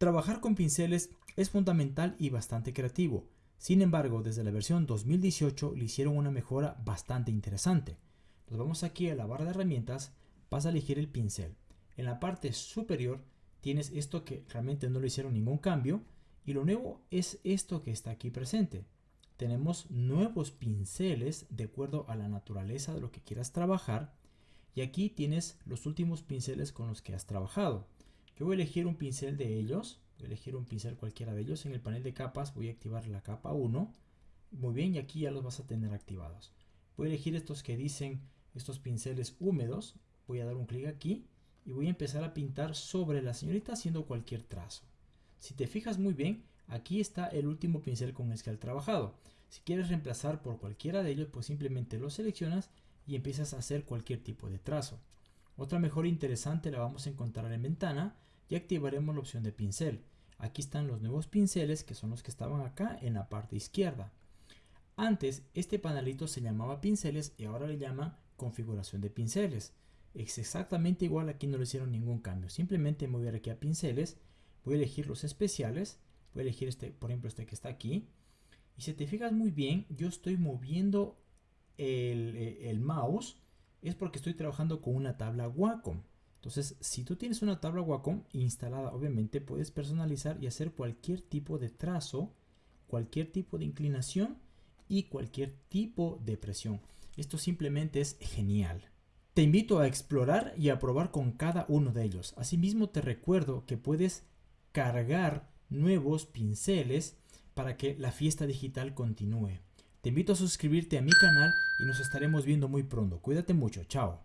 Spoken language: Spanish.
Trabajar con pinceles es fundamental y bastante creativo. Sin embargo, desde la versión 2018 le hicieron una mejora bastante interesante. Nos vamos aquí a la barra de herramientas, vas a elegir el pincel. En la parte superior tienes esto que realmente no le hicieron ningún cambio y lo nuevo es esto que está aquí presente. Tenemos nuevos pinceles de acuerdo a la naturaleza de lo que quieras trabajar y aquí tienes los últimos pinceles con los que has trabajado. Yo voy a elegir un pincel de ellos, voy a elegir un pincel cualquiera de ellos. En el panel de capas voy a activar la capa 1. Muy bien, y aquí ya los vas a tener activados. Voy a elegir estos que dicen estos pinceles húmedos. Voy a dar un clic aquí y voy a empezar a pintar sobre la señorita haciendo cualquier trazo. Si te fijas muy bien, aquí está el último pincel con el que trabajado. Si quieres reemplazar por cualquiera de ellos, pues simplemente lo seleccionas y empiezas a hacer cualquier tipo de trazo. Otra mejor interesante la vamos a encontrar en ventana y activaremos la opción de pincel. Aquí están los nuevos pinceles que son los que estaban acá en la parte izquierda. Antes este panelito se llamaba pinceles y ahora le llama configuración de pinceles. Es exactamente igual, aquí no le hicieron ningún cambio. Simplemente me voy a ir aquí a pinceles, voy a elegir los especiales, voy a elegir este, por ejemplo este que está aquí. Y si te fijas muy bien, yo estoy moviendo el, eh, el mouse es porque estoy trabajando con una tabla Wacom. Entonces, si tú tienes una tabla Wacom instalada, obviamente puedes personalizar y hacer cualquier tipo de trazo, cualquier tipo de inclinación y cualquier tipo de presión. Esto simplemente es genial. Te invito a explorar y a probar con cada uno de ellos. Asimismo, te recuerdo que puedes cargar nuevos pinceles para que la fiesta digital continúe. Te invito a suscribirte a mi canal y nos estaremos viendo muy pronto. Cuídate mucho. Chao.